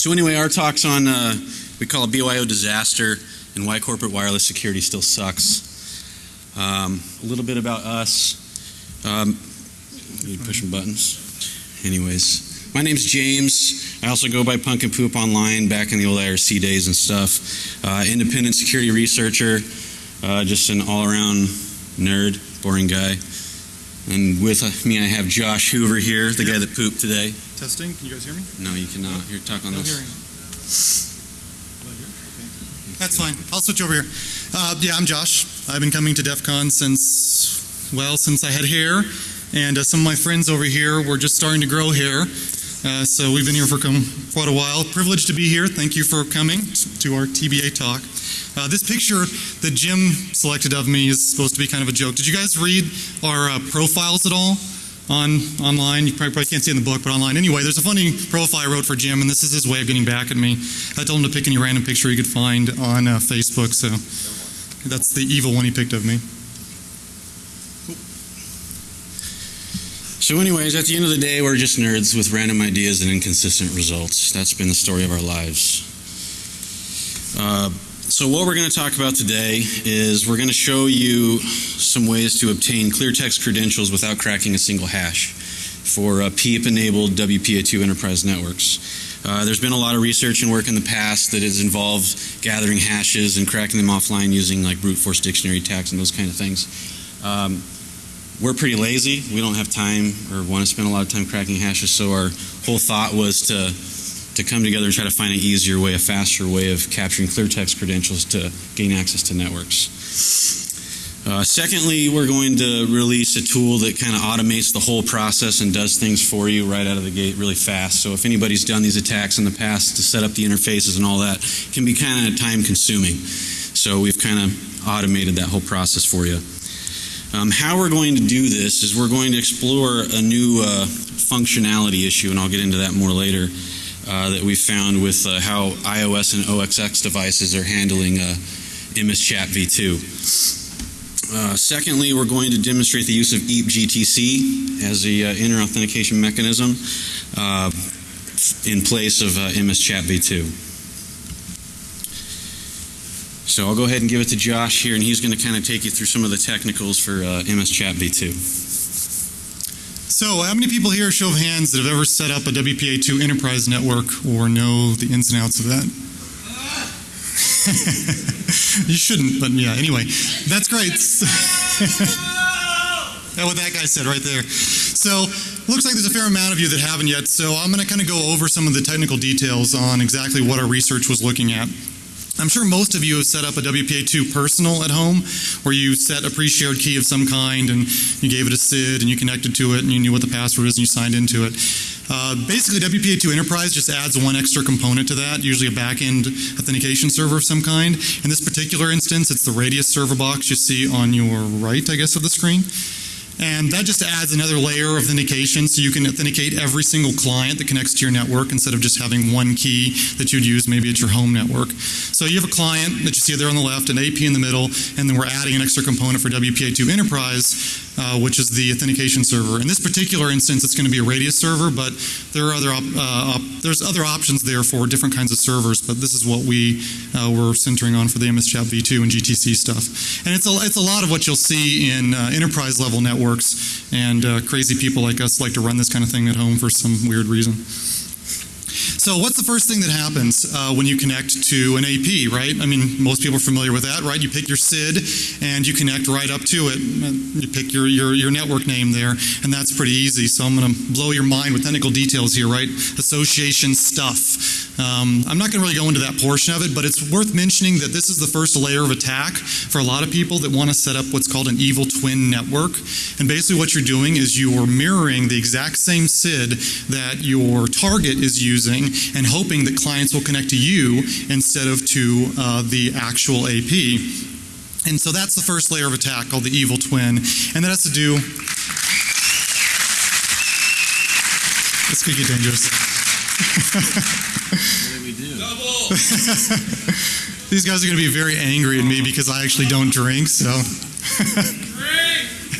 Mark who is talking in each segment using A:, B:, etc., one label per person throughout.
A: So anyway, our talk's on, uh, we call it BYO disaster and why corporate wireless security still sucks. Um, a little bit about us. Um, pushing buttons. Anyways, my name's James. I also go by Punk and Poop online back in the old IRC days and stuff. Uh, independent security researcher, uh, just an all-around nerd, boring guy. And with me, I have Josh Hoover here, the guy that pooped today.
B: Testing. Can you guys hear me?
A: No, you cannot. Here, talk on
B: No
A: this.
B: hearing. Okay. That's fine. I'll switch over here. Uh, yeah, I'm Josh. I've been coming to DEF CON since, well, since I had hair. And uh, some of my friends over here were just starting to grow hair. Uh, so we've been here for quite a while. Privileged to be here. Thank you for coming to our TBA talk. Uh, this picture that Jim selected of me is supposed to be kind of a joke. Did you guys read our uh, profiles at all? on online. You probably, probably can't see in the book, but online. Anyway, there's a funny profile I wrote for Jim, and this is his way of getting back at me. I told him to pick any random picture he could find on uh, Facebook, so that's the evil one he picked of me.
A: So, anyways, at the end of the day, we're just nerds with random ideas and inconsistent results. That's been the story of our lives. Uh, so, what we're going to talk about today is we're going to show you some ways to obtain clear text credentials without cracking a single hash for uh, PEEP enabled WPA2 enterprise networks. Uh, there's been a lot of research and work in the past that has involved gathering hashes and cracking them offline using like brute force dictionary attacks and those kind of things. Um, we're pretty lazy. We don't have time or want to spend a lot of time cracking hashes, so our whole thought was to to come together and try to find an easier way, a faster way of capturing clear text credentials to gain access to networks. Uh, secondly, we're going to release a tool that kind of automates the whole process and does things for you right out of the gate really fast. So if anybody's done these attacks in the past to set up the interfaces and all that, can be kind of time consuming. So we've kind of automated that whole process for you. Um, how we're going to do this is we're going to explore a new uh, functionality issue, and I'll get into that more later, uh, that we found with uh, how iOS and OXX devices are handling uh, MS Chat v2. Uh, secondly, we're going to demonstrate the use of E EAP-GTC as the uh, inner authentication mechanism in place of MS Chat v2. So I'll go ahead and give it to Josh here, and he's going to kind of take you through some of the technicals for uh, MS Chat v2.
B: So, how many people here, show of hands, that have ever set up a WPA2 enterprise network or know the ins and outs of that? you shouldn't, but yeah, anyway, that's great. That's what that guy said right there. So, looks like there's a fair amount of you that haven't yet, so I'm going to kind of go over some of the technical details on exactly what our research was looking at. I'm sure most of you have set up a WPA2 personal at home where you set a pre-shared key of some kind and you gave it a SID and you connected to it and you knew what the password is and you signed into it. Uh, basically, WPA2 Enterprise just adds one extra component to that, usually a back-end authentication server of some kind. In this particular instance, it's the Radius server box you see on your right, I guess, of the screen. And that just adds another layer of authentication so you can authenticate every single client that connects to your network instead of just having one key that you'd use maybe at your home network. So you have a client that you see there on the left, an AP in the middle, and then we're adding an extra component for WPA2 Enterprise, uh, which is the authentication server. In this particular instance, it's going to be a Radius server, but there are other uh, there's other options there for different kinds of servers. But this is what we uh, were centering on for the MS Chat v2 and GTC stuff. And it's a it's a lot of what you'll see in uh, enterprise level networks, and uh, crazy people like us like to run this kind of thing at home for some weird reason. So, what's the first thing that happens uh, when you connect to an AP, right? I mean, most people are familiar with that, right? You pick your SID and you connect right up to it. You pick your, your, your network name there, and that's pretty easy. So, I'm going to blow your mind with technical details here, right? Association stuff. Um, I'm not going to really go into that portion of it, but it's worth mentioning that this is the first layer of attack for a lot of people that want to set up what's called an evil twin network. And basically, what you're doing is you're mirroring the exact same SID that your target is using and hoping that clients will connect to you instead of to uh, the actual AP. And so that's the first layer of attack called the evil twin. And that has to do. This could get dangerous.
A: What do we do?
B: These guys are going to be very angry at me because I actually don't drink, so.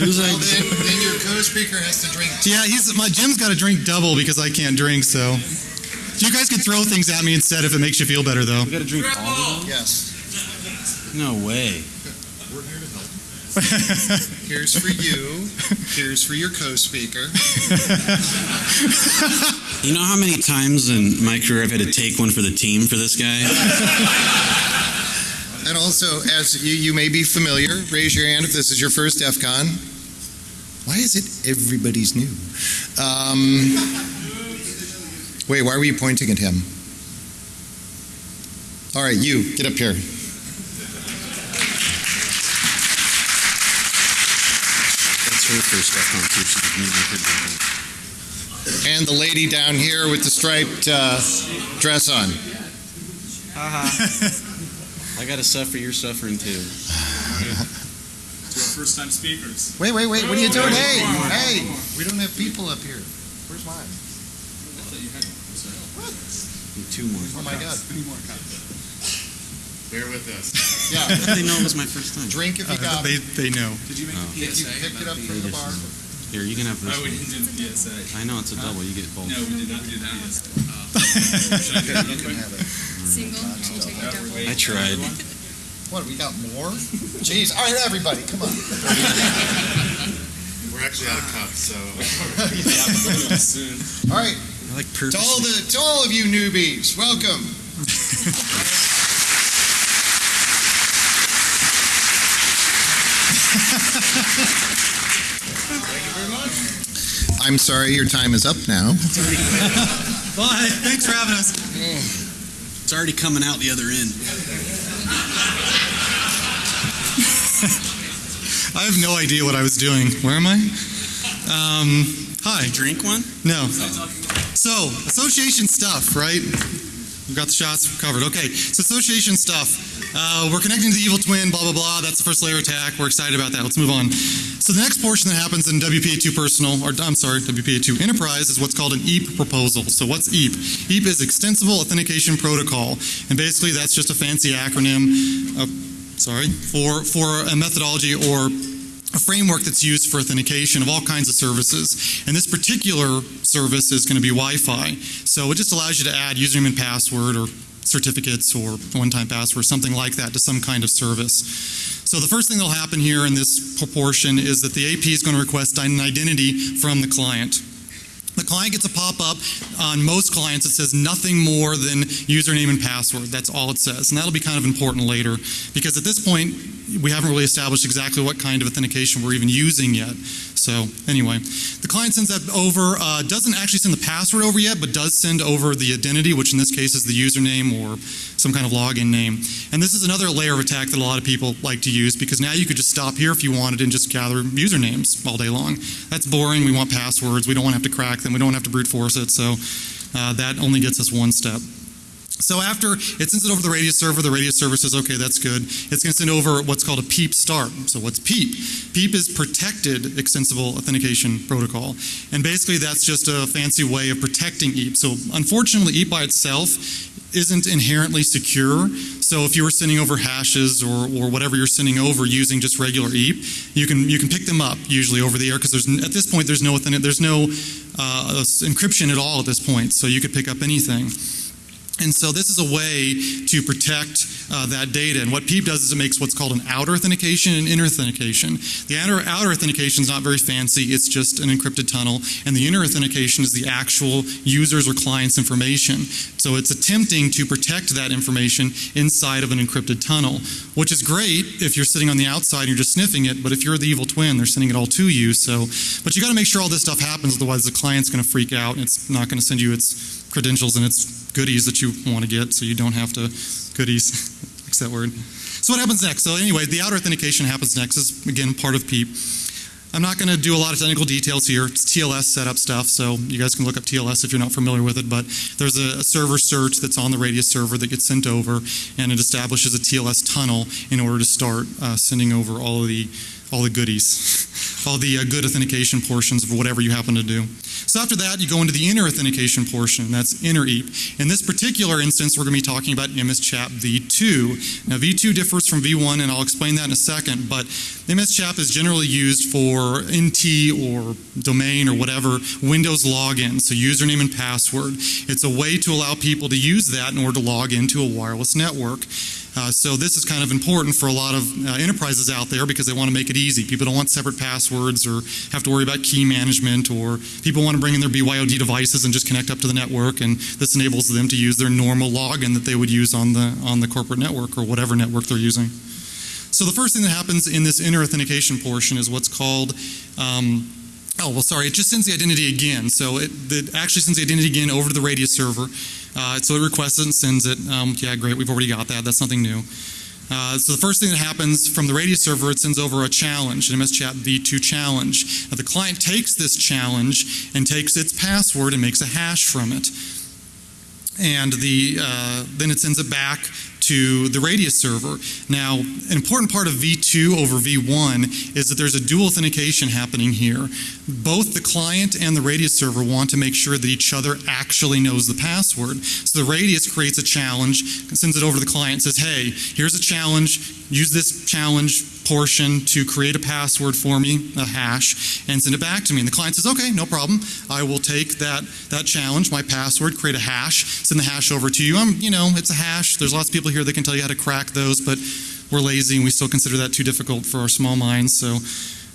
A: Who's
C: Well, then, then your co-speaker has to drink.
B: Yeah, he's my Jim's got to drink double because I can't drink, so. You guys can throw things at me instead if it makes you feel better, though.
A: We got to drink all of them? Yes. No way.
C: We're here to help. Here's for you. Here's for your co-speaker.
A: You know how many times in my career I've had to take one for the team for this guy?
C: And also, as you, you may be familiar, raise your hand if this is your first DEF CON. Why is it everybody's new? Um, wait, why were you pointing at him? All right, you, get up here.
A: That's her first step on too. She's been with her drinking.
C: And the lady down here with the striped uh, dress on.
A: I got to suffer. You're suffering too.
D: to our first time speakers.
C: Wait, wait, wait, what are you doing? Hey, hey, we don't have people up here. Where's mine?
A: Need two more.
C: Oh my God. Three more cups.
D: Bear with us.
C: Yeah,
A: they know it was my first time?
C: drink if you
B: Uh,
C: got
B: they,
C: it.
B: they know.
D: Did you make
A: Oh.
D: the
C: If you
D: PSA?
C: picked it up from the bar.
A: Here, you can have this
D: Oh, we
A: one.
D: didn't do the PSA.
A: I know it's a double. You get both.
D: No, we did not do that.
C: You can have it.
E: Single, you take a double.
A: I tried.
C: What, we got more? Jeez, all right, everybody, come on.
D: We're actually out of cups, so. Soon.
C: All right,
A: I like
C: to all the, to all of you newbies, welcome. Thank you very much. I'm sorry, your time is up now.
B: Bye. Thanks for having us.
A: It's already coming out the other end.
B: I have no idea what I was doing. Where am I? Um, hi.
A: Drink one?
B: No. So, association stuff, right? We've got the shots covered. Okay, so association stuff. Uh, we're connecting to the evil twin, blah, blah, blah. That's the first layer attack. We're excited about that. Let's move on. So, the next portion that happens in WPA2 Personal, or I'm sorry, WPA2 Enterprise, is what's called an EAP proposal. So, what's EAP? EAP is Extensible Authentication Protocol. And basically, that's just a fancy acronym, uh, sorry, for, for a methodology or a framework that's used for authentication of all kinds of services. And this particular service is going to be Wi-Fi. So it just allows you to add username and password or certificates or one-time password, something like that to some kind of service. So the first thing that'll happen here in this proportion is that the AP is going to request an identity from the client. The client gets a pop-up on most clients that says nothing more than username and password. That's all it says. And that'll be kind of important later because at this point, we haven't really established exactly what kind of authentication we're even using yet. So anyway, the client sends that over, uh, doesn't actually send the password over yet, but does send over the identity, which in this case is the username or some kind of login name. And this is another layer of attack that a lot of people like to use because now you could just stop here if you wanted and just gather usernames all day long. That's boring. We want passwords. We don't want to have to crack them. We don't want to have to brute force it. So uh, that only gets us one step. So after it sends it over the Radius server, the Radius server says, okay, that's good. It's going to send over what's called a PEEP start. So what's PEEP? PEEP is Protected Extensible Authentication Protocol. And basically that's just a fancy way of protecting EAP. So unfortunately, EAP by itself isn't inherently secure. So if you were sending over hashes or, or whatever you're sending over using just regular EAP, you can you can pick them up usually over the air because there's at this point there's no there's no uh, encryption at all at this point. So you could pick up anything. And so this is a way to protect uh, that data. And what PEEP does is it makes what's called an outer authentication and inner authentication. The outer, outer authentication is not very fancy. It's just an encrypted tunnel. And the inner authentication is the actual user's or client's information. So it's attempting to protect that information inside of an encrypted tunnel, which is great if you're sitting on the outside and you're just sniffing it. But if you're the evil twin, they're sending it all to you. So, but you got to make sure all this stuff happens. Otherwise, the client's going to freak out and it's not going to send you its credentials and its goodies that you want to get so you don't have to goodies fix that word. So what happens next? So anyway the outer authentication happens next is again part of peep i'm not going to do a lot of technical details here it's tls setup stuff so you guys can look up tls if you're not familiar with it but there's a, a server search that's on the radius server that gets sent over and it establishes a tls tunnel in order to start uh, sending over all of the all the goodies all the uh, good authentication portions of whatever you happen to do. So after that, you go into the inner authentication portion. That's inner EAP. In this particular instance, we're going to be talking about MSCHAP v2. Now, v2 differs from v1, and I'll explain that in a second. But MSCHAP is generally used for NT or domain or whatever Windows login, so username and password. It's a way to allow people to use that in order to log into a wireless network. Uh, so this is kind of important for a lot of uh, enterprises out there because they want to make it easy. People don't want separate passwords or have to worry about key management, or people want to bring in their BYOD devices and just connect up to the network. And this enables them to use their normal login that they would use on the on the corporate network or whatever network they're using. So the first thing that happens in this inner authentication portion is what's called um, Oh, well, sorry, it just sends the identity again. So it, it actually sends the identity again over to the Radius server. Uh, so it requests it and sends it. Um, yeah, great, we've already got that. That's nothing new. Uh, so the first thing that happens from the Radius server, it sends over a challenge, an MSChat v2 challenge. Now the client takes this challenge and takes its password and makes a hash from it. And the, uh, then it sends it back to the Radius server. Now, an important part of V2 over V1 is that there's a dual authentication happening here. Both the client and the Radius server want to make sure that each other actually knows the password. So the Radius creates a challenge, sends it over to the client, says, hey, here's a challenge, use this challenge portion to create a password for me, a hash, and send it back to me. And the client says, okay, no problem. I will take that, that challenge, my password, create a hash, send the hash over to you. I'm, you know, it's a hash. There's lots of people here that can tell you how to crack those, but we're lazy and we still consider that too difficult for our small minds. So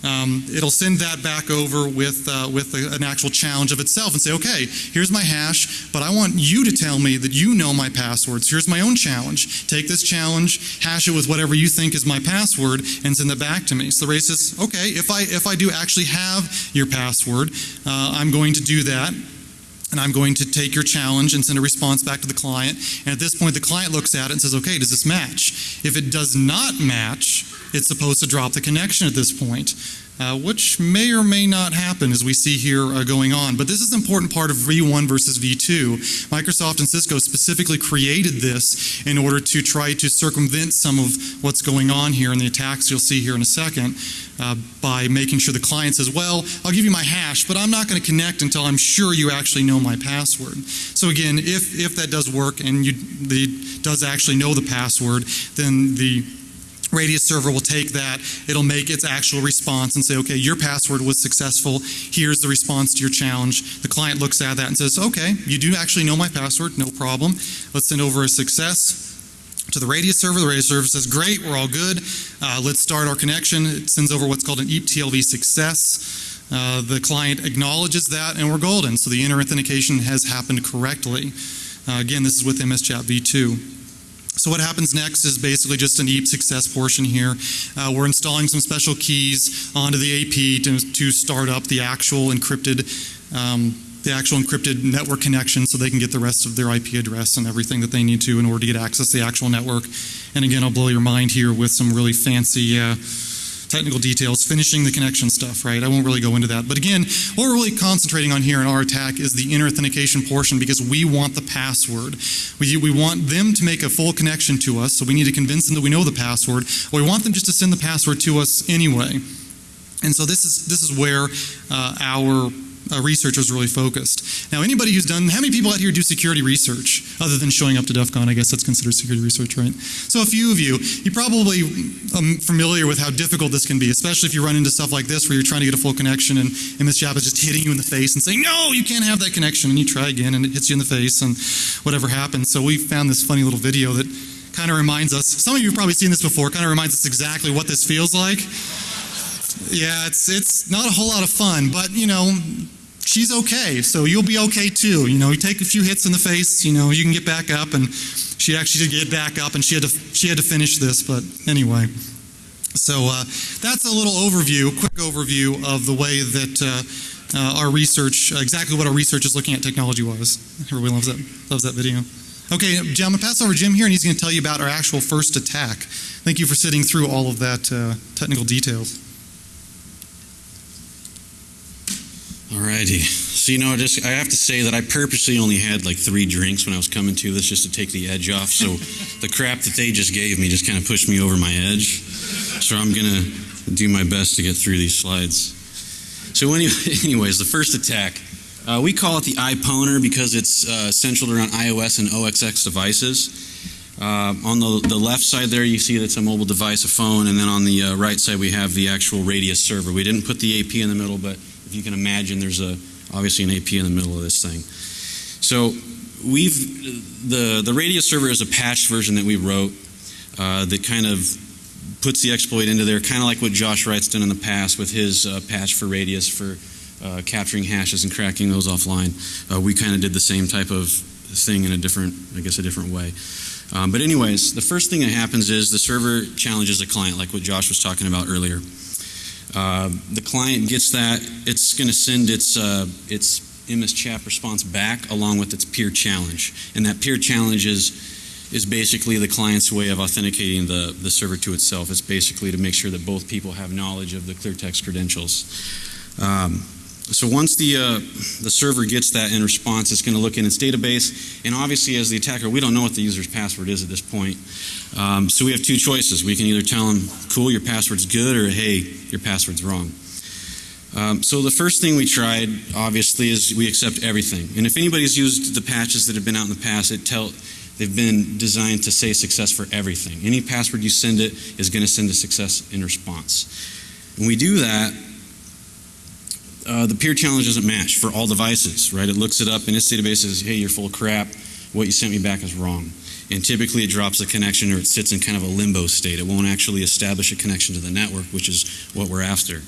B: um, it'll send that back over with, uh, with a, an actual challenge of itself and say, okay, here's my hash, but I want you to tell me that you know my passwords. Here's my own challenge. Take this challenge, hash it with whatever you think is my password, and send it back to me. So the race says, okay, if I, if I do actually have your password, uh, I'm going to do that and I'm going to take your challenge and send a response back to the client. And at this point, the client looks at it and says, okay, does this match? If it does not match, it's supposed to drop the connection at this point. Uh, which may or may not happen as we see here uh, going on. But this is an important part of V1 versus V2. Microsoft and Cisco specifically created this in order to try to circumvent some of what's going on here in the attacks you'll see here in a second uh, by making sure the client says, well, I'll give you my hash, but I'm not going to connect until I'm sure you actually know my password. So again, if, if that does work and you the, does actually know the password, then the Radius server will take that, it'll make its actual response and say, okay, your password was successful, here's the response to your challenge. The client looks at that and says, okay, you do actually know my password, no problem. Let's send over a success to the Radius server. The Radius server says, great, we're all good. Uh, let's start our connection. It sends over what's called an EAP TLV success. Uh, the client acknowledges that and we're golden. So the inner authentication has happened correctly. Uh, again, this is with MSChat v2. So what happens next is basically just an EAP success portion here. Uh, we're installing some special keys onto the AP to, to start up the actual encrypted um, the actual encrypted network connection so they can get the rest of their IP address and everything that they need to in order to get access to the actual network. And again, I'll blow your mind here with some really fancy uh, technical details, finishing the connection stuff, right? I won't really go into that. But again, what we're really concentrating on here in our attack is the inner authentication portion because we want the password. We, we want them to make a full connection to us, so we need to convince them that we know the password, or we want them just to send the password to us anyway. And so this is this is where uh, our uh, research was really focused. Now, anybody who's done, how many people out here do security research other than showing up to DEF CON? I guess that's considered security research, right? So, a few of you, you're probably um, familiar with how difficult this can be, especially if you run into stuff like this where you're trying to get a full connection and MSCHAP is just hitting you in the face and saying, no, you can't have that connection. And you try again and it hits you in the face and whatever happens. So, we found this funny little video that kind of reminds us, some of you have probably seen this before, kind of reminds us exactly what this feels like. Yeah, it's it's not a whole lot of fun, but you know, she's okay, so you'll be okay too. You know, you take a few hits in the face, you know, you can get back up, and she actually did get back up, and she had to she had to finish this, but anyway. So uh, that's a little overview, quick overview of the way that uh, uh, our research, exactly what our research is looking at technology-wise. Everybody loves that loves that video. Okay, Jim, I'm gonna pass over Jim here, and he's going to tell you about our actual first attack. Thank you for sitting through all of that uh, technical details.
A: Alrighty. So you know, I just I have to say that I purposely only had like three drinks when I was coming to this just to take the edge off. So the crap that they just gave me just kind of pushed me over my edge. So I'm gonna do my best to get through these slides. So, any, anyways, the first attack, uh, we call it the iPoner because it's uh, centered around iOS and OXX devices. Uh, on the, the left side there, you see that's a mobile device, a phone, and then on the uh, right side, we have the actual Radius server. We didn't put the AP in the middle, but if you can imagine, there's a obviously an AP in the middle of this thing. So, we've the the Radius server is a patched version that we wrote uh, that kind of puts the exploit into there, kind of like what Josh Wright's done in the past with his uh, patch for Radius for uh, capturing hashes and cracking those offline. Uh, we kind of did the same type of thing in a different, I guess, a different way. Um, but anyways, the first thing that happens is the server challenges a client, like what Josh was talking about earlier. Uh, the client gets that; it's going to send its uh, its MS chat response back along with its peer challenge, and that peer challenge is is basically the client's way of authenticating the, the server to itself. It's basically to make sure that both people have knowledge of the clear text credentials. Um, so once the uh, the server gets that in response, it's going to look in its database, and obviously, as the attacker, we don't know what the user's password is at this point. Um, so we have two choices: we can either tell them, "Cool, your password's good," or "Hey, your password's wrong." Um, so the first thing we tried, obviously, is we accept everything. And if anybody's used the patches that have been out in the past, it tell they've been designed to say success for everything. Any password you send it is going to send a success in response. When we do that, uh, the peer challenge doesn't match for all devices, right? It looks it up in its database says, hey, you're full of crap. What you sent me back is wrong. And typically it drops the connection or it sits in kind of a limbo state. It won't actually establish a connection to the network, which is what we're after.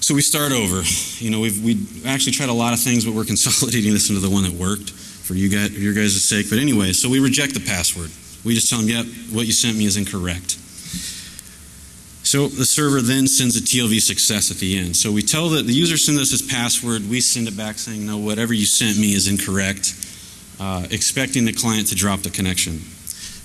A: So we start over. You know, we've we actually tried a lot of things, but we're consolidating this into the one that worked for you guys, your guys' sake. But anyway, so we reject the password. We just tell them, yep, what you sent me is incorrect. So the server then sends a TLV success at the end. So we tell that the user sends us his password. We send it back saying, no, whatever you sent me is incorrect, uh, expecting the client to drop the connection.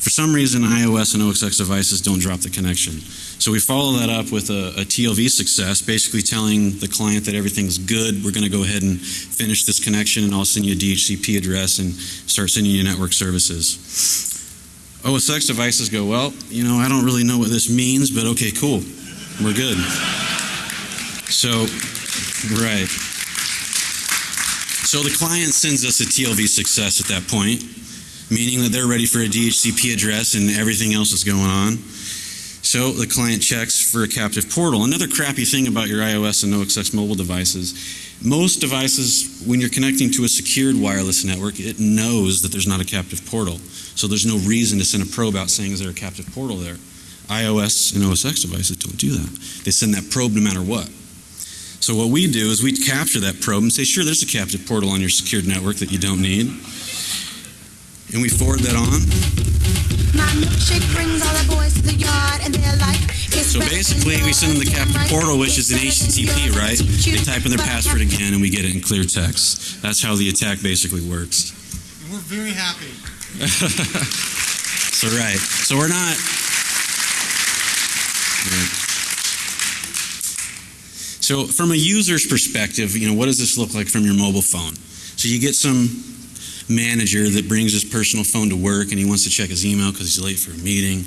A: For some reason, iOS and OXX devices don't drop the connection. So we follow that up with a, a TLV success, basically telling the client that everything's good. We're going to go ahead and finish this connection, and I'll send you a DHCP address and start sending you network services. Oh, OSX devices go, well, you know, I don't really know what this means, but okay, cool. We're good. So, right. So the client sends us a TLV success at that point, meaning that they're ready for a DHCP address and everything else is going on. So the client checks for a captive portal. Another crappy thing about your iOS and OXX mobile devices, most devices, when you're connecting to a secured wireless network, it knows that there's not a captive portal. So there's no reason to send a probe out saying, is there a captive portal there? iOS and OSX devices don't do that. They send that probe no matter what. So what we do is we capture that probe and say, sure, there's a captive portal on your secured network that you don't need. And we forward that on.
F: My milkshake brings all the boys to the yard and they're like, it's
A: So basically, we send them the
F: yours.
A: captive portal, which is an HTTP, right? They type in their password again, and we get it in clear text. That's how the attack basically works.
B: And we're very happy.
A: So right. So we're not. Right. So from a user's perspective, you know, what does this look like from your mobile phone? So you get some manager that brings his personal phone to work and he wants to check his email because he's late for a meeting,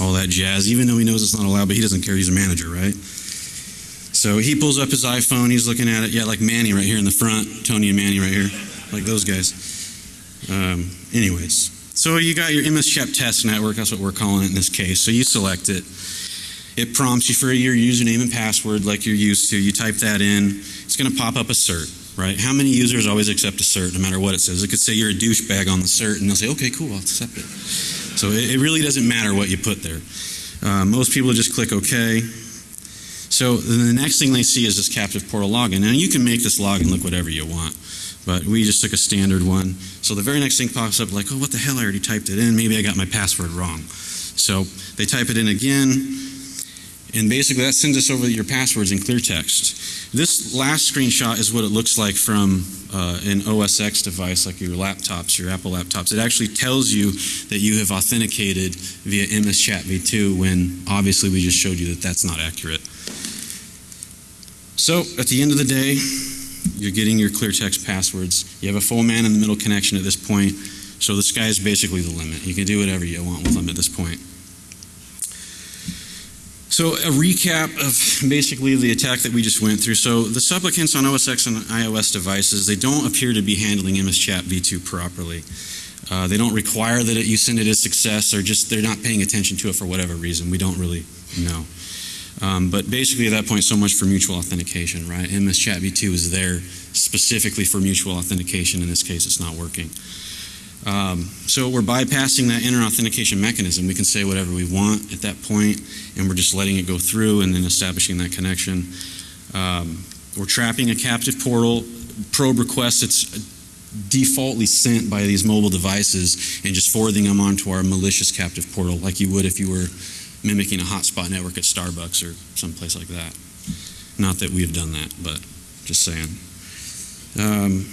A: all that jazz, even though he knows it's not allowed, but he doesn't care. He's a manager, right? So he pulls up his iPhone, he's looking at it, yeah, like Manny right here in the front, Tony and Manny right here, like those guys. Um, anyways, so you got your MS Chat test network, that's what we're calling it in this case. So you select it. It prompts you for your username and password like you're used to. You type that in. It's going to pop up a cert, right? How many users always accept a cert no matter what it says? It could say you're a douchebag on the cert and they'll say, okay, cool, I'll accept it. So it, it really doesn't matter what you put there. Uh, most people just click OK. So the next thing they see is this captive portal login. Now you can make this login look whatever you want, but we just took a standard one. So the very next thing pops up like, oh, what the hell? I already typed it in. Maybe I got my password wrong. So they type it in again, and basically that sends us over your passwords in clear text. This last screenshot is what it looks like from uh, an OSX device like your laptops, your Apple laptops. It actually tells you that you have authenticated via MS Chat v2 when obviously we just showed you that that's not accurate. So at the end of the day, you're getting your clear text passwords. You have a full man in the middle connection at this point. So the sky is basically the limit. You can do whatever you want with them at this point. So a recap of basically the attack that we just went through. So the supplicants on OS X and iOS devices, they don't appear to be handling MS Chat v2 properly. Uh, they don't require that it, you send it as success, or just they're not paying attention to it for whatever reason. We don't really know. Um, but basically, at that point, so much for mutual authentication, right? MS Chat v2 is there specifically for mutual authentication. In this case, it's not working. Um, so we're bypassing that inner authentication mechanism. We can say whatever we want at that point, and we're just letting it go through and then establishing that connection. Um, we're trapping a captive portal. Probe request it's defaultly sent by these mobile devices and just forwarding them onto our malicious captive portal, like you would if you were mimicking a hotspot network at Starbucks or someplace like that. Not that we have done that, but just saying. Um,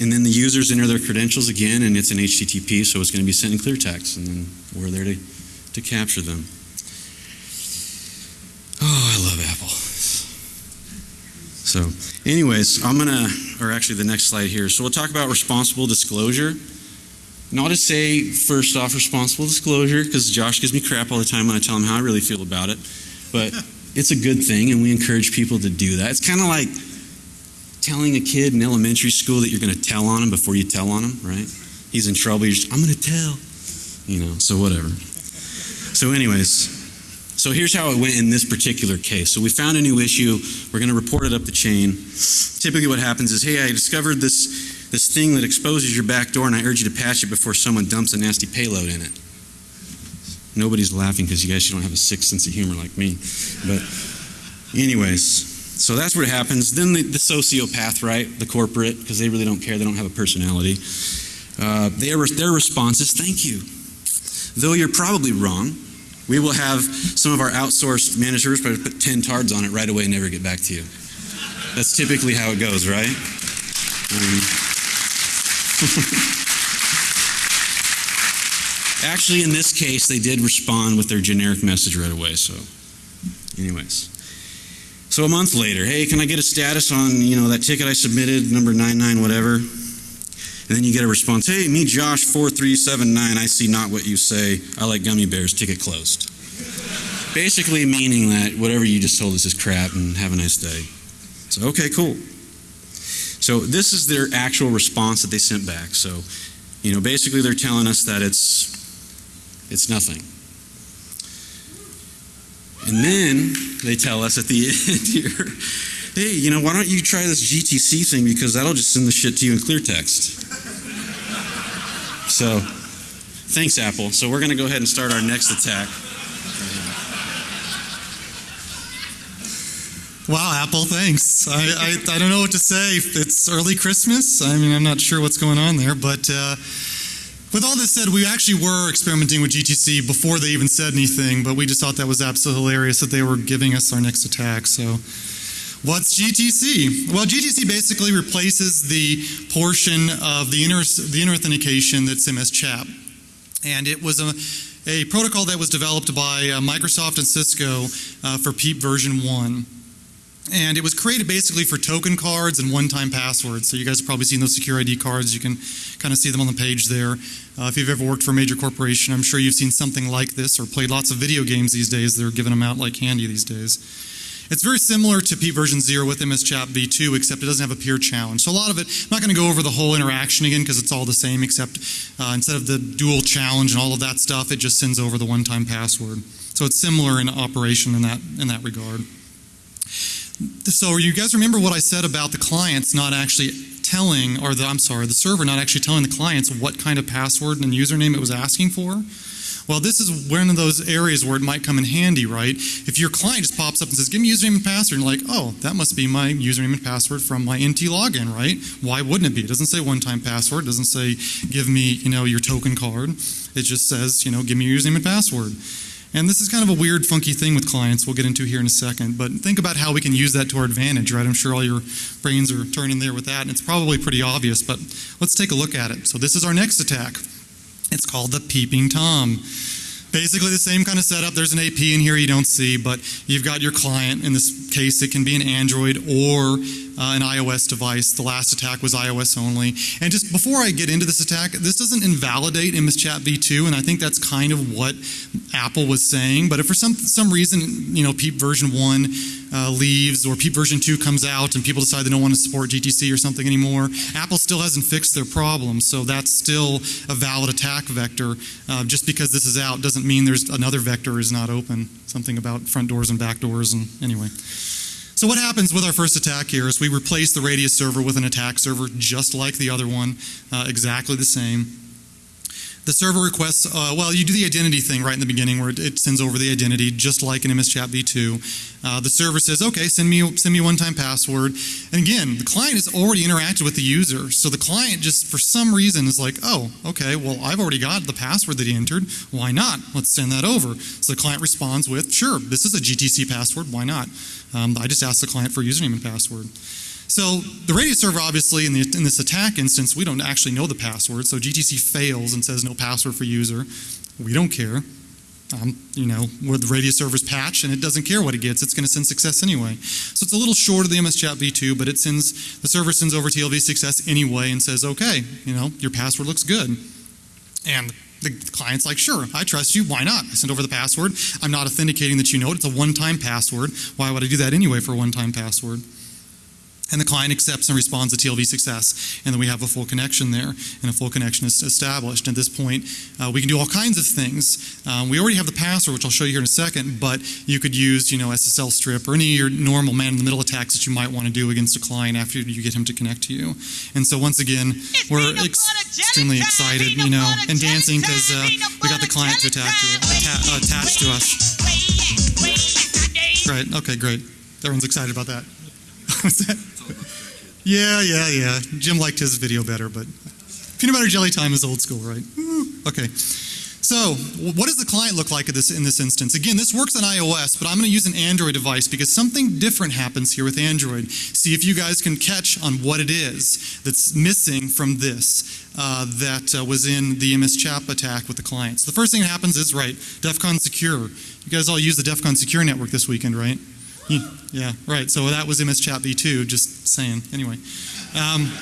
A: and then the users enter their credentials again, and it's an HTTP, so it's going to be sent in clear text, and then we're there to, to capture them. Oh, I love Apple. So, anyways, I'm going to, or actually the next slide here. So, we'll talk about responsible disclosure. Not to say, first off, responsible disclosure, because Josh gives me crap all the time when I tell him how I really feel about it. But it's a good thing, and we encourage people to do that. It's kind of like telling a kid in elementary school that you're going to tell on him before you tell on him, right? He's in trouble. You're just, I'm going to tell. You know, so whatever. So, anyways, so here's how it went in this particular case. So we found a new issue. We're going to report it up the chain. Typically, what happens is, hey, I discovered this this thing that exposes your back door, and I urge you to patch it before someone dumps a nasty payload in it. Nobody's laughing because you guys you don't have a sick sense of humor like me. But, anyways, so that's what happens. Then the, the sociopath, right? The corporate, because they really don't care. They don't have a personality. Uh, their, their response is, thank you. Though you're probably wrong, we will have some of our outsourced managers put 10 tards on it right away and never get back to you. That's typically how it goes, right? Um, Actually, in this case, they did respond with their generic message right away. So, anyways. So a month later, hey, can I get a status on you know that ticket I submitted, number 99, whatever? And then you get a response, hey, me, Josh, 4379, I see not what you say. I like gummy bears, ticket closed. Basically meaning that whatever you just told us is crap and have a nice day. So, okay, cool. So this is their actual response that they sent back. So, you know, basically they're telling us that it's it's nothing. And then they tell us at the end here, hey, you know, why don't you try this GTC thing because that'll just send the shit to you in clear text. So, thanks, Apple. So we're going to go ahead and start our next attack.
B: Wow, Apple, thanks. I, I, I don't know what to say. It's early Christmas. I mean, I'm not sure what's going on there, but uh, with all this said, we actually were experimenting with GTC before they even said anything, but we just thought that was absolutely hilarious that they were giving us our next attack. So, what's GTC? Well, GTC basically replaces the portion of the inner, the inner authentication that's MS Chat. And it was a, a protocol that was developed by uh, Microsoft and Cisco uh, for PEEP version 1. And it was created basically for token cards and one-time passwords. So you guys have probably seen those secure ID cards. You can kind of see them on the page there. Uh, if you've ever worked for a major corporation, I'm sure you've seen something like this or played lots of video games these days. They're giving them out like candy these days. It's very similar to P version 0 with MS Chat v2, except it doesn't have a peer challenge. So a lot of it, I'm not going to go over the whole interaction again because it's all the same, except uh, instead of the dual challenge and all of that stuff, it just sends over the one-time password. So it's similar in operation in that in that regard. So you guys remember what I said about the clients not actually telling, or the, I'm sorry, the server not actually telling the clients what kind of password and username it was asking for? Well, this is one of those areas where it might come in handy, right? If your client just pops up and says, give me username and password, and you're like, oh, that must be my username and password from my NT login, right? Why wouldn't it be? It doesn't say one-time password. It doesn't say, give me, you know, your token card. It just says, you know, give me your username and password. And this is kind of a weird, funky thing with clients we'll get into here in a second. But think about how we can use that to our advantage, right? I'm sure all your brains are turning there with that, and it's probably pretty obvious, but let's take a look at it. So this is our next attack. It's called the Peeping Tom. Basically the same kind of setup. There's an AP in here you don't see, but you've got your client. In this case, it can be an Android or uh, an iOS device. The last attack was iOS only. And just before I get into this attack, this doesn't invalidate MS Chat v2, and I think that's kind of what Apple was saying. But if for some some reason, you know, PEEP version one uh, leaves or PEEP version 2 comes out and people decide they don't want to support GTC or something anymore, Apple still hasn't fixed their problem. So that's still a valid attack vector. Uh, just because this is out doesn't mean there's another vector is not open. Something about front doors and back doors and anyway. So what happens with our first attack here is we replace the Radius server with an attack server just like the other one, uh, exactly the same. The server requests, uh, well, you do the identity thing right in the beginning where it, sends over the identity, just like in MS Chat v2. Uh, the server says, okay, send me send me one-time password. And again, the client has already interacted with the user, so the client just for some reason is like, oh, okay, well, I've already got the password that he entered. Why not? Let's send that over. So the client responds with, sure, this is a GTC password. Why not? Um, I just asked the client for username and password. So the Radius server, obviously, in, the, in this attack instance, we don't actually know the password. So GTC fails and says no password for user. We don't care. Um, you know, where the Radius server's patch and it doesn't care what it gets. It's going to send success anyway. So it's a little short of the MS Chat v2, but it sends the server sends over TLV success anyway and says, okay, you know, your password looks good. And the client's like, sure, I trust you. Why not? I send over the password. I'm not authenticating that you know it. It's a one-time password. Why would I do that anyway for a one-time password? And the client accepts and responds to TLV success, and then we have a full connection there, and a full connection is established. At this point, uh, we can do all kinds of things. Um, we already have the password, which I'll show you here in a second, but you could use, you know, SSL strip or any of your normal man-in-the-middle attacks that you might want to do against a client after you get him to connect to you. And so once again, we're ex extremely excited, you know, and dancing because uh, we got the client to attack to, atta attach to us. Right. Okay. Great. Everyone's excited about that. What's that? Yeah, yeah, yeah. Jim liked his video better, but peanut butter jelly time is old school, right? Woo. Okay. So, what does the client look like in this, in this instance? Again, this works on iOS, but I'm going to use an Android device because something different happens here with Android. See if you guys can catch on what it is that's missing from this uh, that uh, was in the MS Chap attack with the clients. So the first thing that happens is, right, DEF CON Secure. You guys all use the DEF CON Secure network this weekend, right? Yeah, right. So that was MS Chat v2, just saying. Anyway. Um,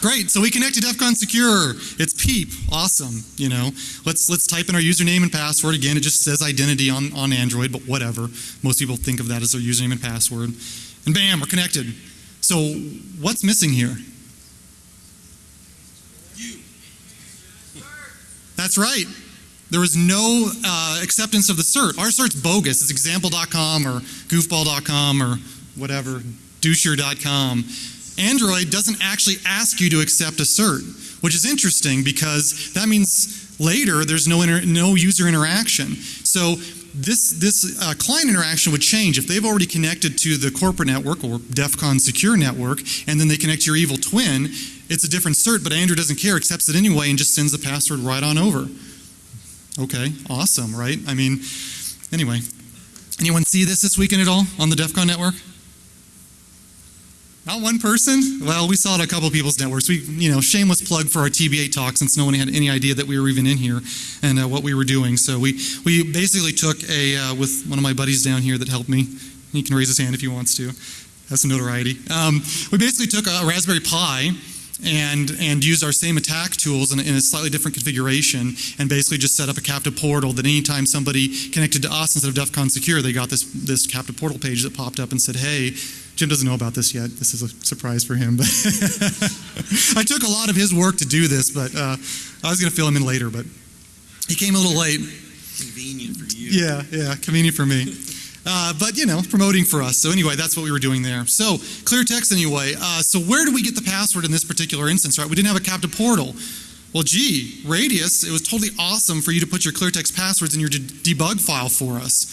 B: great. So we connected DEF CON Secure. It's PEEP. Awesome. You know, let's let's type in our username and password. Again, it just says identity on, on Android, but whatever. Most people think of that as their username and password. And bam, we're connected. So what's missing here?
A: You.
B: That's right. There was no uh, acceptance of the cert. Our cert's bogus. It's example.com or goofball.com or whatever, doucher.com. Android doesn't actually ask you to accept a cert, which is interesting because that means later there's no, no user interaction. So this, this uh, client interaction would change if they've already connected to the corporate network or DEF CON secure network and then they connect to your evil twin. It's a different cert, but Android doesn't care, accepts it anyway, and just sends the password right on over. Okay, awesome, right? I mean, anyway. Anyone see this this weekend at all on the DEF CON network? Not one person? Well, we saw it a couple of people's networks. We, you know, shameless plug for our TBA talk since no one had any idea that we were even in here and uh, what we were doing. So we, we basically took a, uh, with one of my buddies down here that helped me. He can raise his hand if he wants to. Has some notoriety. Um, we basically took a Raspberry Pi and, and used our same attack tools in, in, a slightly different configuration and basically just set up a captive portal that anytime somebody connected to us instead of DEF CON Secure, they got this, this captive portal page that popped up and said, hey, Jim doesn't know about this yet. This is a surprise for him. But I took a lot of his work to do this, but uh, I was going to fill him in later, but he came a little late.
A: Convenient for you.
B: Yeah, yeah, convenient for me. Uh, but you know, promoting for us. So anyway, that's what we were doing there. So clear text anyway. Uh, so where do we get the password in this particular instance? Right, we didn't have a captive portal. Well, gee, Radius, it was totally awesome for you to put your clear text passwords in your de debug file for us.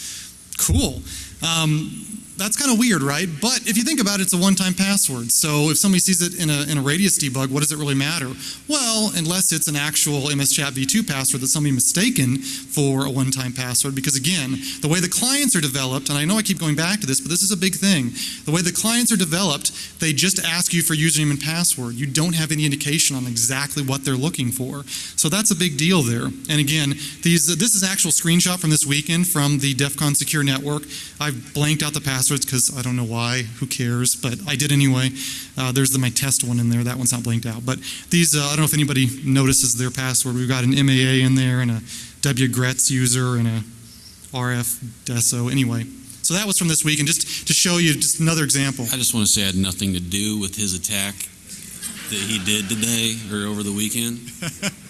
B: Cool. Um, that's kind of weird, right? But if you think about it, it's a one-time password. So if somebody sees it in a, in a radius debug, what does it really matter? Well, unless it's an actual MS Chat v2 password that somebody mistaken for a one-time password. Because again, the way the clients are developed, and I know I keep going back to this, but this is a big thing. The way the clients are developed, they just ask you for username and password. You don't have any indication on exactly what they're looking for. So that's a big deal there. And again, these this is an actual screenshot from this weekend from the DEF CON Secure Network. I've blanked out the passwords because I don't know why. Who cares? But I did anyway. Uh, there's the, my test one in there. That one's not blanked out. But these, uh, I don't know if anybody notices their password. We've got an MAA in there and a WGRETS user and a RF DESO. Anyway, so that was from this week. And just to show you just another example.
A: I just want to say I had nothing to do with his attack that he did today or over the weekend.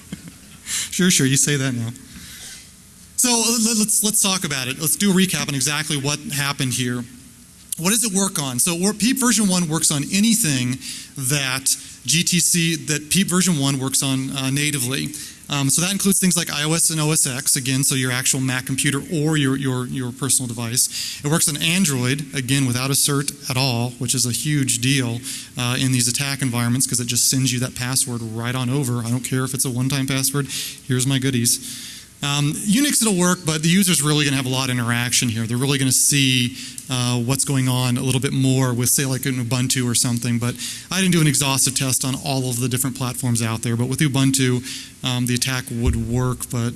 B: Sure, sure. You say that now. So let- let's let's talk about it. Let's do a recap on exactly what happened here. What does it work on? So PEEP version one works on anything that GTC that PEEP version one works on uh, natively. Um, so that includes things like iOS and OS X, again, so your actual Mac computer or your, your, your personal device. It works on Android, again, without a cert at all, which is a huge deal uh, in these attack environments because it just sends you that password right on over. I don't care if it's a one time password, here's my goodies. Um, Unix it'll work, but the user's really going to have a lot of interaction here. They're really going to see uh, what's going on a little bit more with, say, like an Ubuntu or something. But I didn't do an exhaustive test on all of the different platforms out there. But with Ubuntu, um, the attack would work. But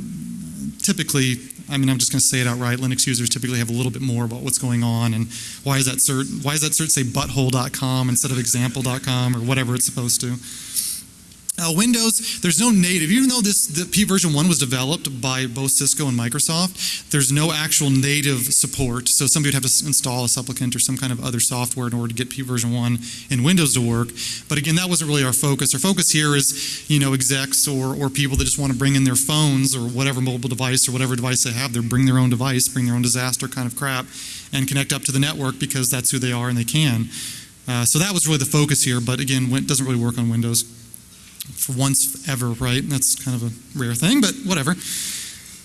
B: typically, I mean, I'm just going to say it outright. Linux users typically have a little bit more about what's going on and why is that cert? Why does that cert say butthole.com instead of example.com or whatever it's supposed to? Uh, Windows, there's no native, even though this the P version 1 was developed by both Cisco and Microsoft, there's no actual native support. So somebody would have to install a supplicant or some kind of other software in order to get P version 1 in Windows to work. But again, that wasn't really our focus. Our focus here is, you know, execs or, or people that just want to bring in their phones or whatever mobile device or whatever device they have, they bring their own device, bring their own disaster kind of crap, and connect up to the network because that's who they are and they can. Uh, so that was really the focus here, but again, it doesn't really work on Windows for once ever, right? That's kind of a rare thing, but whatever.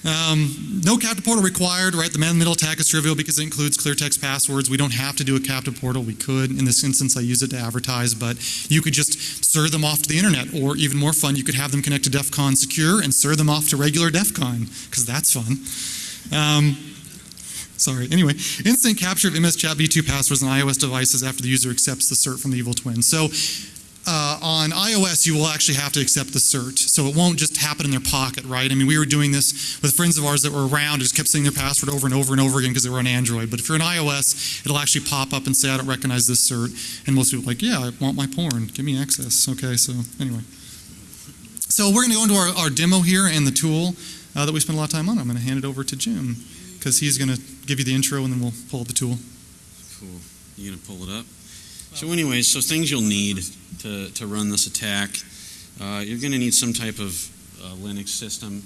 B: Um, no captive portal required, right? The man-in-the-middle attack is trivial because it includes clear text passwords. We don't have to do a captive portal. We could. In this instance, I use it to advertise, but you could just serve them off to the internet, or even more fun, you could have them connect to DEF CON Secure and serve them off to regular DEF CON, because that's fun. Um, Sorry. Anyway, instant capture of MS Chat v2 passwords on iOS devices after the user accepts the cert from the evil twin. So uh, on iOS, you will actually have to accept the cert. So it won't just happen in their pocket, right? I mean, we were doing this with friends of ours that were around, just kept saying their password over and over and over again because they were on Android. But if you're on iOS, it'll actually pop up and say, I don't recognize this cert. And most people are like, yeah, I want my porn. Give me access. Okay, so anyway. So we're going to go into our, our demo here and the tool uh, that we spent a lot of time on. I'm going to hand it over to Jim because he's going to give you the intro and then we'll pull up the tool.
A: Cool. You gonna pull it up? So, anyways, so things you'll need to, to run this attack. Uh, you're gonna need some type of uh, Linux system.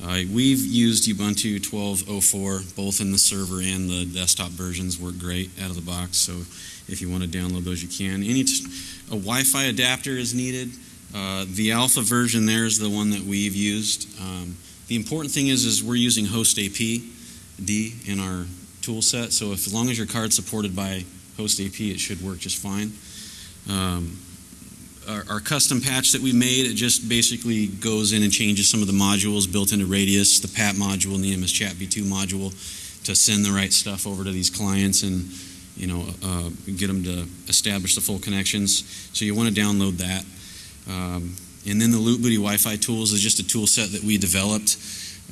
A: Uh, we've used Ubuntu 12.04, both in the server and the desktop versions work great out of the box. So, if you want to download those, you can. Any a Wi-Fi adapter is needed. Uh, the alpha version there is the one that we've used. Um, the important thing is, is we're using host AP D in our tool set. So if, as long as your card's supported by host AP, it should work just fine. Um, our, our custom patch that we made, it just basically goes in and changes some of the modules built into Radius, the PAT module and the MS Chat v2 module to send the right stuff over to these clients and you know uh, get them to establish the full connections. So you want to download that. Um, and then the Loot Booty Wi-Fi tools is just a tool set that we developed.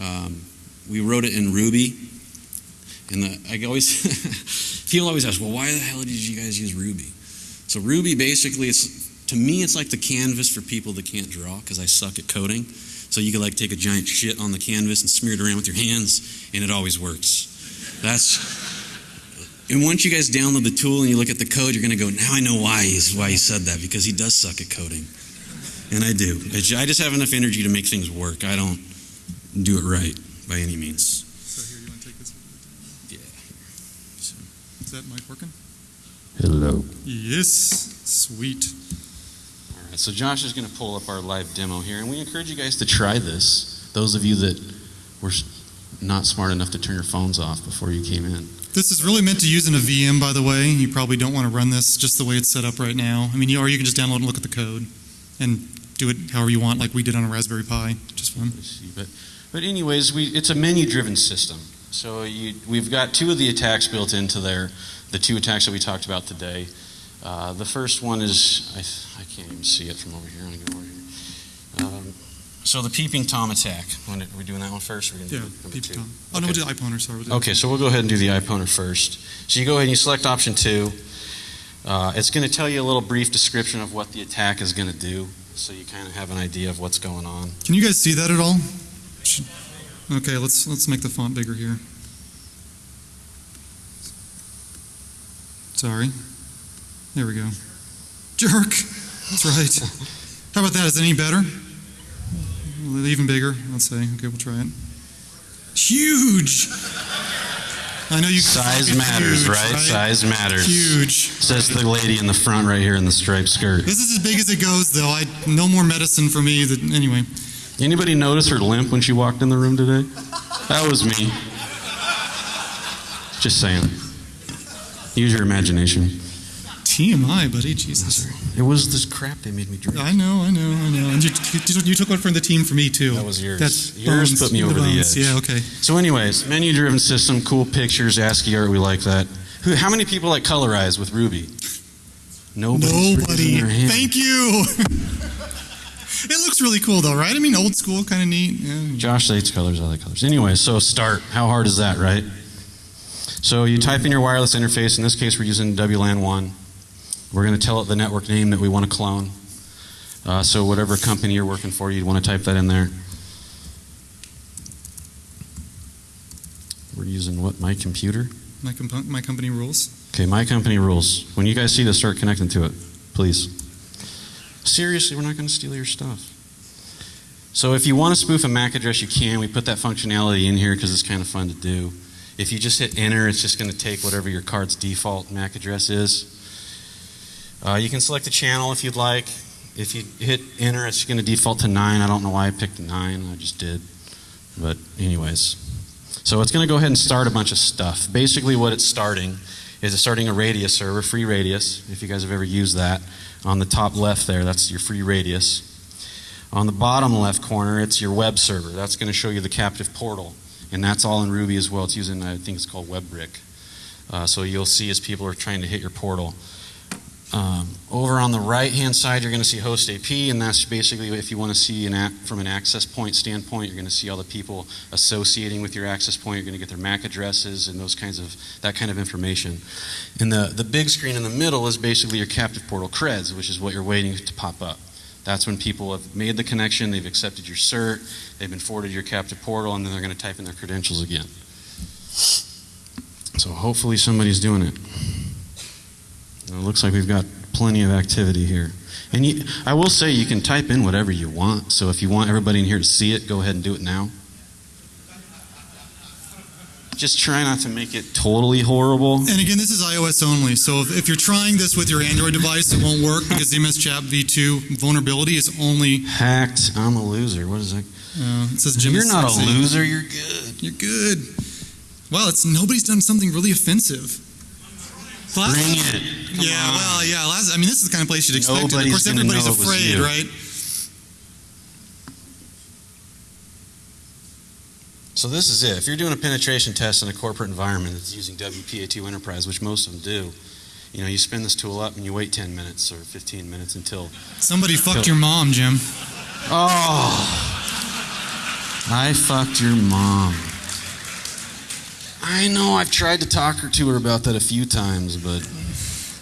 A: Um, we wrote it in Ruby, and I always people always ask, well, why the hell did you guys use Ruby? So Ruby basically, it's to me, it's like the canvas for people that can't draw because I suck at coding. So you could like take a giant shit on the canvas and smear it around with your hands, and it always works. That's and once you guys download the tool and you look at the code, you're going to go, now I know why he's why he said that because he does suck at coding, and I do. I just have enough energy to make things work. I don't do it right by any means.
B: So here, you want to take this?
A: Yeah. So,
B: Is that mic working?
A: hello.
B: Yes. Sweet.
A: All right, so Josh is going to pull up our live demo here, and we encourage you guys to try this. Those of you that were not smart enough to turn your phones off before you came in.
B: This is really meant to use in a VM, by the way. You probably don't want to run this just the way it's set up right now. I mean, you, or you can just download and look at the code and do it however you want, like we did on a Raspberry Pi. Just fun.
A: But, but anyways, we, it's a menu-driven system. So you, we've got two of the attacks built into there, the two attacks that we talked about today. Uh, the first one is, I, I can't even see it from over here. I'm gonna go over here. Um, so the peeping Tom attack. Wanna- Are we doing that one first? Or we're
B: Yeah,
A: gonna do number two?
B: Tom. Oh, no, we'll do the iPoner, sorry. we'll do-
A: Okay, so we'll go ahead and do the iPoner first. So you go ahead and you select option two. Uh, it's going to tell you a little brief description of what the attack is going to do, so you kind of have an idea of what's going on.
B: Can you guys see that at all? Should- Okay, let's let's make the font bigger here. Sorry. There we go. Jerk. That's right. How about that? Is it any better? Even bigger. Let's say. Okay, we'll try it. Huge. I know you.
A: Size matters,
B: huge,
A: right? Size matters.
B: Huge.
A: Says the lady in the front right here in the striped skirt.
B: This is as big as it goes, though. I no more medicine for me. That anyway.
A: Anybody notice her limp when she walked in the room today? That was me. Just saying. Use your imagination.
B: TMI, buddy. Jesus.
A: It was this crap they made me drink.
B: I know, I know, I know. And you, you, you took one from the team for me too.
A: That was yours.
B: That's
A: Yours
B: bones,
A: put me over the
B: bones.
A: edge.
B: Yeah, okay.
A: So, anyways, menu-driven system, cool pictures, ASCII art. We like that. Who? How many people like colorize with Ruby?
B: Nobody.
A: hand.
B: Thank you. it looks really cool though, right? I mean, old school, kind of neat. Yeah.
A: Josh hates colors. I like colors. Anyway, so start. How hard is that, right? So you type in your wireless interface. In this case, we're using WLAN one. We're going to tell it the network name that we want to clone. Uh, so whatever company you're working for, you'd want to type that in there. We're using what? My computer.
B: My, comp- my company rules.
A: Okay, my company rules. When you guys see this, start connecting to it, please. Seriously, we're not going to steal your stuff. So if you want to spoof a MAC address, you can. We put that functionality in here because it's kind of fun to do. If you just hit enter, it's just going to take whatever your card's default MAC address is. Uh, you can select a channel if you'd like. If you hit enter, it's going to default to 9. I don't know why I picked 9. I just did. But anyways. So it's going to go ahead and start a bunch of stuff. Basically what it's starting is it's starting a radius server, free radius, if you guys have ever used that. On the top left there, that's your free radius. On the bottom left corner, it's your web server. That's going to show you the captive portal. And that's all in Ruby as well. It's using, I think it's called WebBrick. Uh, so you'll see as people are trying to hit your portal. Um, over on the right hand side, you're going to see host AP, and that's basically if you want to see an app from an access point standpoint, you're going to see all the people associating with your access point. You're going to get their MAC addresses and those kinds of that kind of information. And the the big screen in the middle is basically your captive portal creds, which is what you're waiting to pop up. That's when people have made the connection, they've accepted your cert, they've been forwarded to your captive portal, and then they're going to type in their credentials again. So hopefully somebody's doing it. It looks like we've got plenty of activity here. And you, I will say you can type in whatever you want. So if you want everybody in here to see it, go ahead and do it now. Just try not to make it totally horrible.
B: And again, this is iOS only. So if, if you're trying this with your Android device, it won't work because the MS Chat V2 vulnerability is only.
A: Hacked. I'm a loser. What is that?
B: Uh, it says Jim.
A: You're not a loser. You're good.
B: You're good. Well, it's nobody's done something really offensive. Last-
A: Bring it. Come
B: yeah,
A: on.
B: well, yeah. Last, I mean, this is the kind of place you'd expect it. Of course, everybody's
A: know it was
B: afraid, right?
A: So this is it. If you're doing a penetration test in a corporate environment that's using WPA2 Enterprise, which most of them do, you know, you spin this tool up and you wait 10 minutes or 15 minutes until
B: Somebody fucked your mom, Jim.
A: Oh, I fucked your mom. I know I've tried to talk her to her about that a few times, but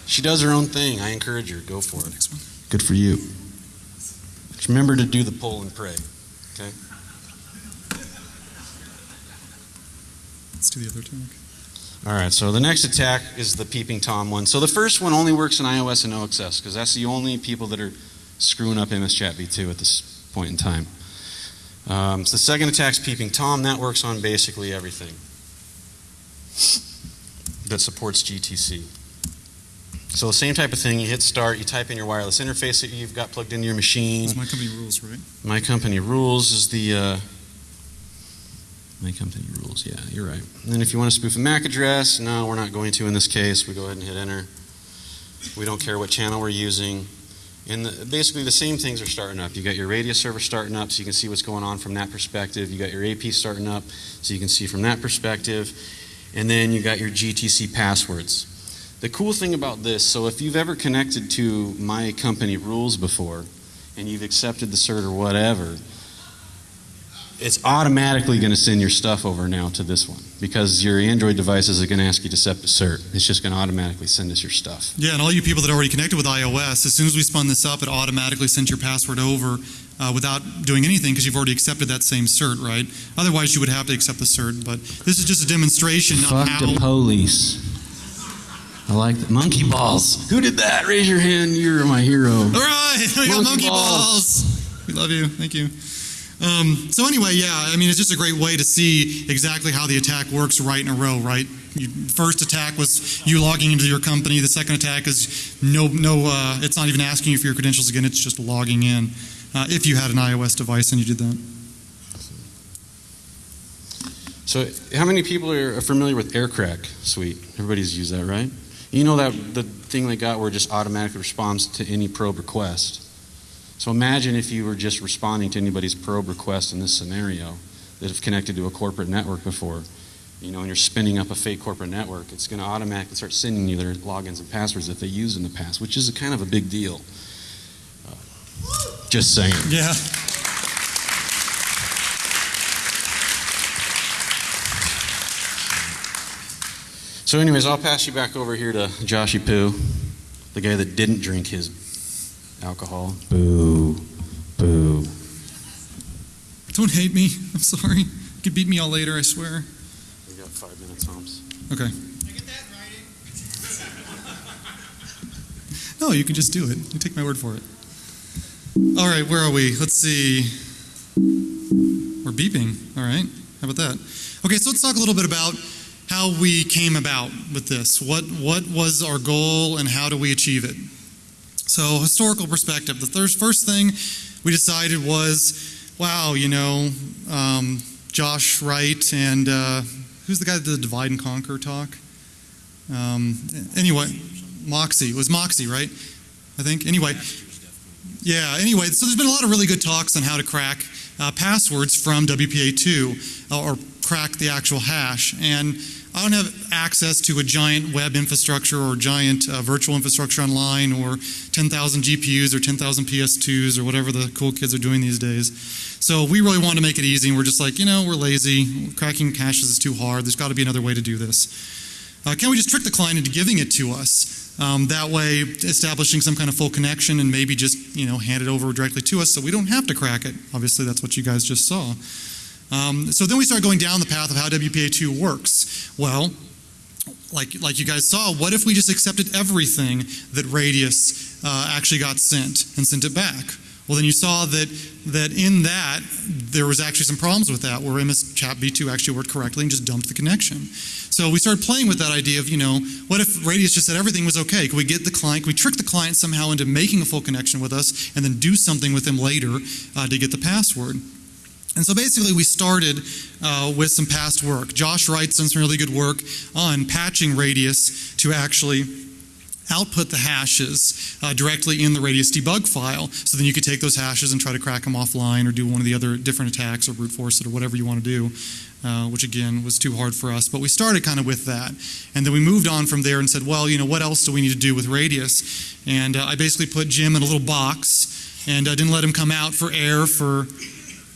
A: she does her own thing. I encourage her. Go for it. Good for you. Just remember to do the poll and pray. Okay.
B: Let's do the other attack.
A: All right. So the next attack is the peeping tom one. So the first one only works in iOS and OXS because that's the only people that are screwing up MS Chat v2 at this point in time. Um, so the second attack's peeping tom. That works on basically everything that supports GTC. So the same type of thing. You hit start. You type in your wireless interface that you've got plugged into your machine.
B: It's my company rules, right?
A: My company rules is the uh, My company rules, yeah, you're right. And then if you want to spoof a MAC address, no, we're not going to in this case. We go ahead and hit enter. We don't care what channel we're using. And the, basically, the same things are starting up. You got your radius server starting up, so you can see what's going on from that perspective. You got your AP starting up, so you can see from that perspective. And then you got your GTC passwords. The cool thing about this, so if you've ever connected to my company rules before, and you've accepted the cert or whatever, it's automatically going to send your stuff over now to this one because your Android devices are going to ask you to accept the cert. It's just going to automatically send us your stuff.
B: Yeah, and all you people that already connected with iOS, as soon as we spun this up, it automatically sent your password over uh, without doing anything because you've already accepted that same cert, right? Otherwise, you would have to accept the cert. But this is just a demonstration of
A: Fuck
B: how.
A: the police. I like the monkey balls. Who did that? Raise your hand. You're my hero.
B: All right, we got
A: Monkey
B: monkey balls.
A: balls.
B: We love you. Thank you. Um, so anyway, yeah, I mean, it's just a great way to see exactly how the attack works right in a row, right? You, first attack was you logging into your company. The second attack is no, no, uh, it's not even asking you for your credentials again. It's just logging in. Uh, if you had an iOS device and you did that.
A: So, how many people are familiar with AirCrack Suite? Everybody's used that, right? You know that the thing they got where it just automatically responds to any probe request. So imagine if you were just responding to anybody's probe request in this scenario that have connected to a corporate network before. You know, and you're spinning up a fake corporate network, it's going to automatically start sending you their logins and passwords that they used in the past, which is a kind of a big deal. Just saying.
B: Yeah.
A: So, anyways, I'll pass you back over here to Joshy Poo, the guy that didn't drink his alcohol. Boo. Boo.
B: Don't hate me. I'm sorry. You can beat me all later, I swear.
A: We got five minutes, Holmes.
B: Okay. I get that writing. No, you can just do it. You take my word for it. All right, where are we? Let's see. We're beeping. All right. How about that? Okay, so let's talk a little bit about how we came about with this. What what was our goal and how do we achieve it? So, historical perspective. The first first thing we decided was, wow, you know, um, Josh Wright and uh, who's the guy that did the divide and conquer talk? Um, anyway, Moxie. It was Moxie, right? I think. Anyway. Yeah, anyway, so there's been a lot of really good talks on how to crack uh, passwords from WPA2 uh, or crack the actual hash. And I don't have access to a giant web infrastructure or giant uh, virtual infrastructure online or 10,000 GPUs or 10,000 PS2s or whatever the cool kids are doing these days. So we really want to make it easy, and we're just like, you know, we're lazy. Cracking caches is too hard. There's got to be another way to do this. Uh, can we just trick the client into giving it to us? Um, that way, establishing some kind of full connection and maybe just you know hand it over directly to us, so we don't have to crack it. Obviously, that's what you guys just saw. Um, so then we start going down the path of how WPA2 works. Well, like like you guys saw, what if we just accepted everything that Radius uh, actually got sent and sent it back? Well, then you saw that that in that there was actually some problems with that, where MS Chat v2 actually worked correctly and just dumped the connection. So we started playing with that idea of, you know, what if Radius just said everything was okay? Could we get the client, could we trick the client somehow into making a full connection with us and then do something with them later uh, to get the password? And so basically, we started uh, with some past work. Josh Wright's done some really good work on patching Radius to actually output the hashes uh, directly in the Radius debug file. So then you could take those hashes and try to crack them offline or do one of the other different attacks or brute force it or whatever you want to do, uh, which again was too hard for us. But we started kind of with that. And then we moved on from there and said, well, you know, what else do we need to do with Radius? And uh, I basically put Jim in a little box and I didn't let him come out for air for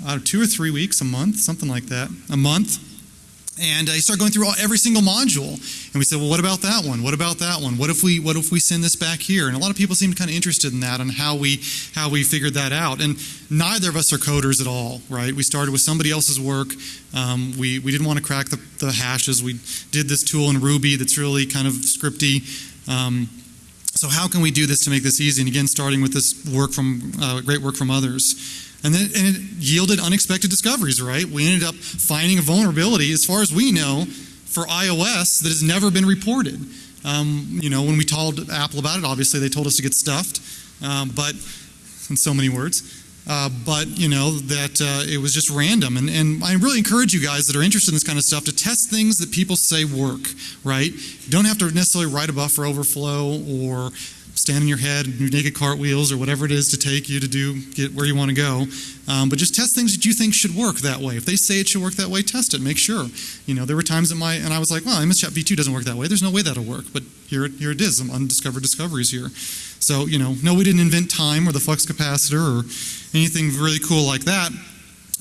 B: uh, two or three weeks, a month, something like that, a month. And he started going through all, every single module, and we said, "Well, what about that one? What about that one? What if we what if we send this back here?" And a lot of people seemed kind of interested in that, and how we how we figured that out. And neither of us are coders at all, right? We started with somebody else's work. Um, we we didn't want to crack the, the hashes. We did this tool in Ruby that's really kind of scripty. Um, so how can we do this to make this easy? And again, starting with this work from uh, great work from others. And then and it yielded unexpected discoveries, right? We ended up finding a vulnerability, as far as we know, for iOS that has never been reported. Um, you know, when we told Apple about it, obviously they told us to get stuffed, um, but in so many words. uh, but you know that uh, it was just random. And, and I really encourage you guys that are interested in this kind of stuff to test things that people say work. Right? Don't have to necessarily write a buffer overflow or stand in your head and do naked cartwheels or whatever it is to take you to do get where you want to go. Um, but just test things that you think should work that way. If they say it should work that way, test it. Make sure. You know, there were times that my and I was like, well, MS Chat v2 doesn't work that way. There's no way that'll work. But here, here it is. Some undiscovered discoveries here. So you know, no, we didn't invent time or the flux capacitor or anything really cool like that.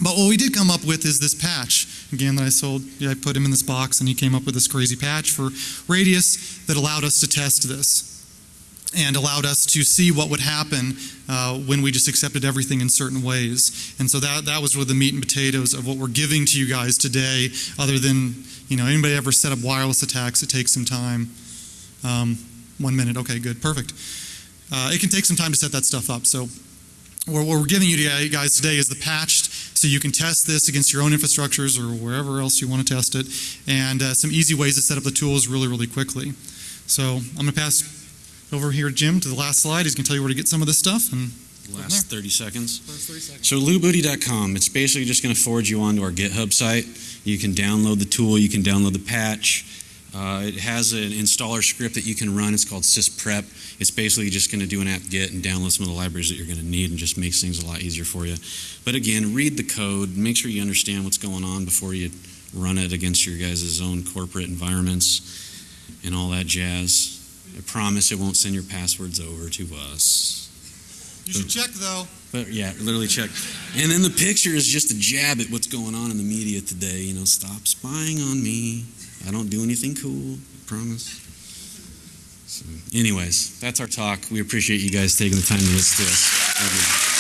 B: But what we did come up with is this patch. Again, that I sold. Yeah, I put him in this box, and he came up with this crazy patch for Radius that allowed us to test this and allowed us to see what would happen uh, when we just accepted everything in certain ways. And so that that was really the meat and potatoes of what we're giving to you guys today. Other than you know, anybody ever set up wireless attacks? It takes some time. Um, one minute. Okay, good, perfect. Uh, it can take some time to set that stuff up. So what we're giving you guys today is the patched, so you can test this against your own infrastructures or wherever else you want to test it, and uh, some easy ways to set up the tools really, really quickly. So I'm going to pass over here, Jim, to the last slide. He's going to tell you where to get some of this stuff. And
A: Last 30 seconds. So loobooty.com, it's basically just going to forward you onto our GitHub site. You can download the tool, you can download the patch. Uh, it has an installer script that you can run. It's called sysprep. It's basically just going to do an apt-get and download some of the libraries that you're going to need and just makes things a lot easier for you. But again, read the code. Make sure you understand what's going on before you run it against your guys' own corporate environments and all that jazz. I promise it won't send your passwords over to us.
B: you should check, though.
A: But yeah, literally check. And then the picture is just a jab at what's going on in the media today. You know, stop spying on me. I don't do anything cool. I promise. So, anyways, that's our talk. We appreciate you guys taking the time to listen to us. Thank you.